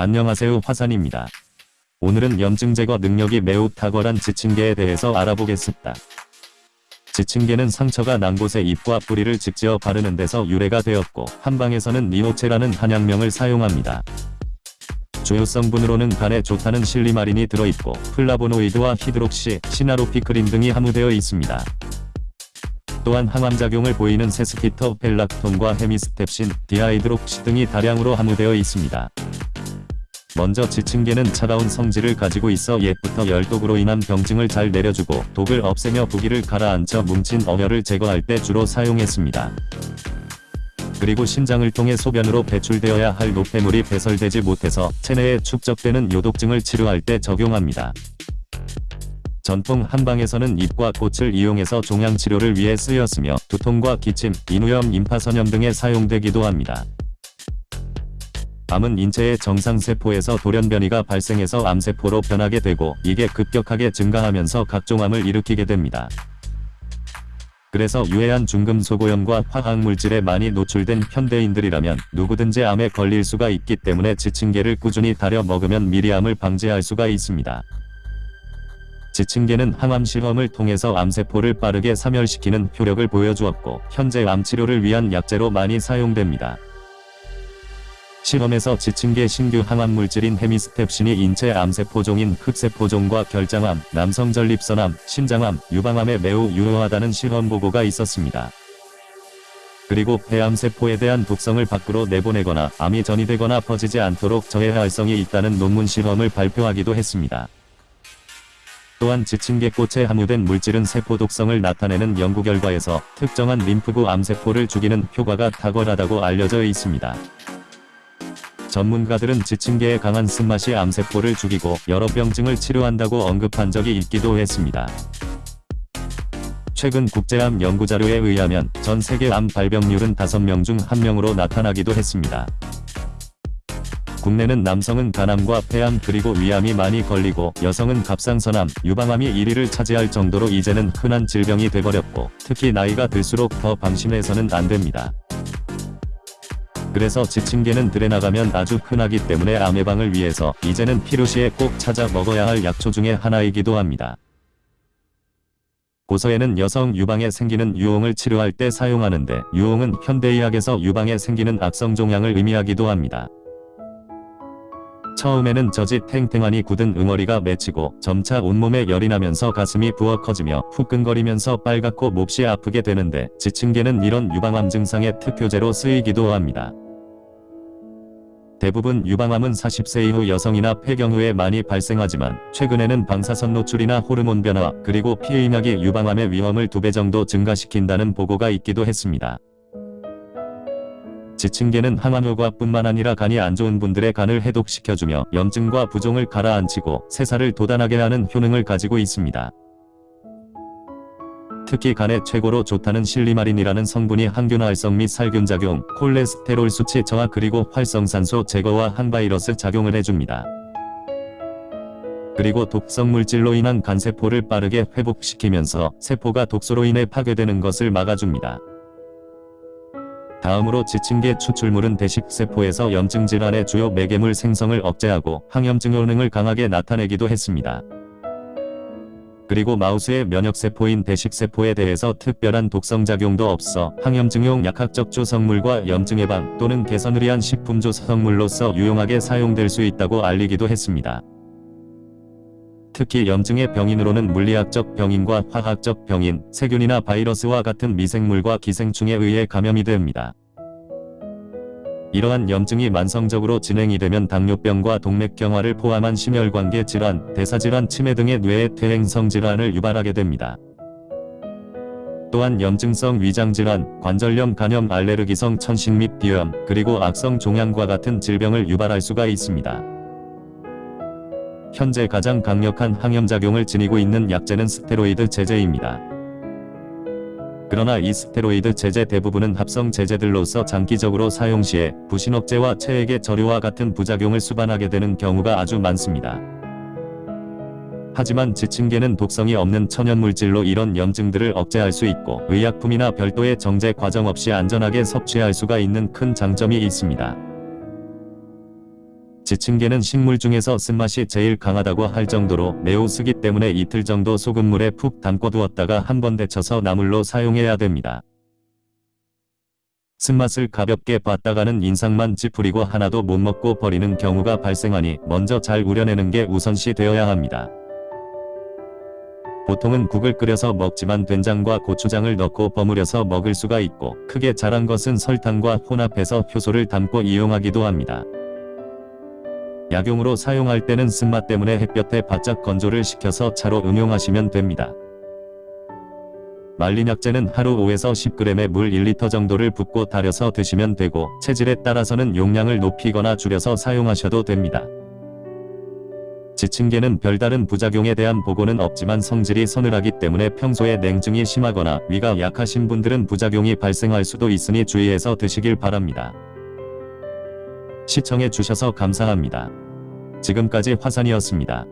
안녕하세요 화산입니다. 오늘은 염증 제거 능력이 매우 탁월한 지칭개에 대해서 알아보겠습니다. 지칭개는 상처가 난 곳에 잎과 뿌리를 짓찧어 바르는 데서 유래가 되었고 한방에서는 니호채라는 한약명을 사용합니다. 주요 성분으로는 간에 좋다는 silymarin이 들어있고 플라보노이드와 hydroxy, cynaropicrin 등이 함유되어 있습니다. 또한 항암작용을 보이는 sesquiterpene lactone과 hemistepsin, dihydroxy 등이 다량으로 함유되어 있습니다. 먼저 지층계는 차가운 성질을 가지고 있어 옛부터 열독으로 인한 병증을 잘 내려주고 독을 없애며 부기를 가라앉혀 뭉친 어혈을 제거할 때 주로 사용했습니다. 그리고 신장을 통해 소변으로 배출되어야 할 노폐물이 배설되지 못해서 체내에 축적되는 요독증을 치료할 때 적용합니다. 전통 한방에서는 잎과 꽃을 이용해서 종양치료를 위해 쓰였으며 두통과 기침, 인후염, 임파선염 등에 사용되기도 합니다. 암은 인체의 정상세포에서 돌연변이가 발생해서 암세포로 변하게 되고 이게 급격하게 증가하면서 각종 암을 일으키게 됩니다. 그래서 유해한 중금속 오염과 화학물질에 많이 노출된 현대인들이라면 누구든지 암에 걸릴 수가 있기 때문에 지층계를 꾸준히 다려 먹으면 미리 암을 방지할 수가 있습니다. 지층계는 항암 실험을 통해서 암세포를 빠르게 사멸시키는 효력을 보여주었고 현재 암치료를 위한 약재로 많이 사용됩니다. 실험에서 지층계 신규 항암 물질인 헤미스텝신이 인체 암세포종인 흑세포종과 결장암, 남성 전립선암, 신장암, 유방암에 매우 유효하다는 실험 보고가 있었습니다. 그리고 폐암세포에 대한 독성을 밖으로 내보내거나 암이 전이되거나 퍼지지 않도록 저해할 활성이 있다는 논문 실험을 발표하기도 했습니다. 또한 지층계 꽃에 함유된 물질은 세포 독성을 나타내는 연구 결과에서 특정한 림프구 암세포를 죽이는 효과가 탁월하다고 알려져 있습니다. 전문가들은 지층계의 강한 쓴맛이 암세포를 죽이고 여러 병증을 치료한다고 언급한 적이 있기도 했습니다. 최근 국제암 연구자료에 의하면 전 세계 암 발병률은 5명 중 1명으로 나타나기도 했습니다. 국내는 남성은 간암과 폐암 그리고 위암이 많이 걸리고 여성은 갑상선암, 유방암이 1위를 차지할 정도로 이제는 흔한 질병이 돼버렸고 특히 나이가 들수록 더 방심해서는 안됩니다. 그래서 지층계는 들에 나가면 아주 흔하기 때문에 암 예방을 위해서 이제는 필요시에 꼭 찾아 먹어야 할 약초 중의 하나이기도 합니다. 고서에는 여성 유방에 생기는 유홍을 치료할 때 사용하는데 유홍은 현대의학에서 유방에 생기는 악성 종양을 의미하기도 합니다. 처음에는 젖이 탱탱하니 굳은 응어리가 맺히고 점차 온몸에 열이 나면서 가슴이 부어 커지며 후끈거리면서 빨갛고 몹시 아프게 되는데 지층계는 이런 유방암 증상의 특효제로 쓰이기도 합니다. 대부분 유방암은 40세 이후 여성이나 폐경 후에 많이 발생하지만 최근에는 방사선 노출이나 호르몬 변화 그리고 피의약이 유방암의 위험을 2배 정도 증가시킨다는 보고가 있기도 했습니다. 지층계는 항암효과 뿐만 아니라 간이 안 좋은 분들의 간을 해독시켜주며 염증과 부종을 가라앉히고 세살을 돋아나게 하는 효능을 가지고 있습니다. 특히 간에 최고로 좋다는 실리마린이라는 성분이 항균 활성 및 살균 작용, 콜레스테롤 수치 저하 그리고 활성산소 제거와 항바이러스 작용을 해줍니다. 그리고 독성 물질로 인한 간세포를 빠르게 회복시키면서 세포가 독소로 인해 파괴되는 것을 막아줍니다. 다음으로 지층계 추출물은 대식세포에서 염증 질환의 주요 매개물 생성을 억제하고 항염증 효능을 강하게 나타내기도 했습니다. 그리고 마우스의 면역세포인 대식세포에 대해서 특별한 독성작용도 없어 항염증용 약학적 조성물과 염증 예방 또는 개선을 위한 식품 조 성물로서 유용하게 사용될 수 있다고 알리기도 했습니다. 특히 염증의 병인으로는 물리학적 병인과 화학적 병인, 세균이나 바이러스와 같은 미생물과 기생충에 의해 감염이 됩니다. 이러한 염증이 만성적으로 진행이 되면 당뇨병과 동맥경화를 포함한 심혈관계 질환, 대사질환, 치매 등의 뇌의 퇴행성 질환을 유발하게 됩니다. 또한 염증성 위장질환, 관절염, 간염, 알레르기성 천식 및 비염, 그리고 악성 종양과 같은 질병을 유발할 수가 있습니다. 현재 가장 강력한 항염작용을 지니고 있는 약제는 스테로이드 제제입니다. 그러나 이 스테로이드 제제 대부분은 합성 제제들로서 장기적으로 사용 시에 부신억제와 체액의 저류와 같은 부작용을 수반하게 되는 경우가 아주 많습니다. 하지만 지층계는 독성이 없는 천연물질로 이런 염증들을 억제할 수 있고 의약품이나 별도의 정제 과정 없이 안전하게 섭취할 수가 있는 큰 장점이 있습니다. 지층계는 식물 중에서 쓴맛이 제일 강하다고 할 정도로 매우 쓰기 때문에 이틀 정도 소금물에 푹 담궈 두었다가 한 번 데쳐서 나물로 사용해야 됩니다. 쓴맛을 가볍게 봤다가는 인상만 찌푸리고 하나도 못 먹고 버리는 경우가 발생하니 먼저 잘 우려내는 게 우선시 되어야 합니다. 보통은 국을 끓여서 먹지만 된장과 고추장을 넣고 버무려서 먹을 수가 있고 크게 자란 것은 설탕과 혼합해서 효소를 담고 이용하기도 합니다. 약용으로 사용할 때는 쓴맛 때문에 햇볕에 바짝 건조를 시켜서 차로 응용하시면 됩니다. 말린 약재는 하루 5에서 10g의 물 1리터 정도를 붓고 달여서 드시면 되고 체질에 따라서는 용량을 높이거나 줄여서 사용하셔도 됩니다. 지층계는 별다른 부작용에 대한 보고는 없지만 성질이 서늘하기 때문에 평소에 냉증이 심하거나 위가 약하신 분들은 부작용이 발생할 수도 있으니 주의해서 드시길 바랍니다. 시청해 주셔서 감사합니다. 지금까지 화산이었습니다.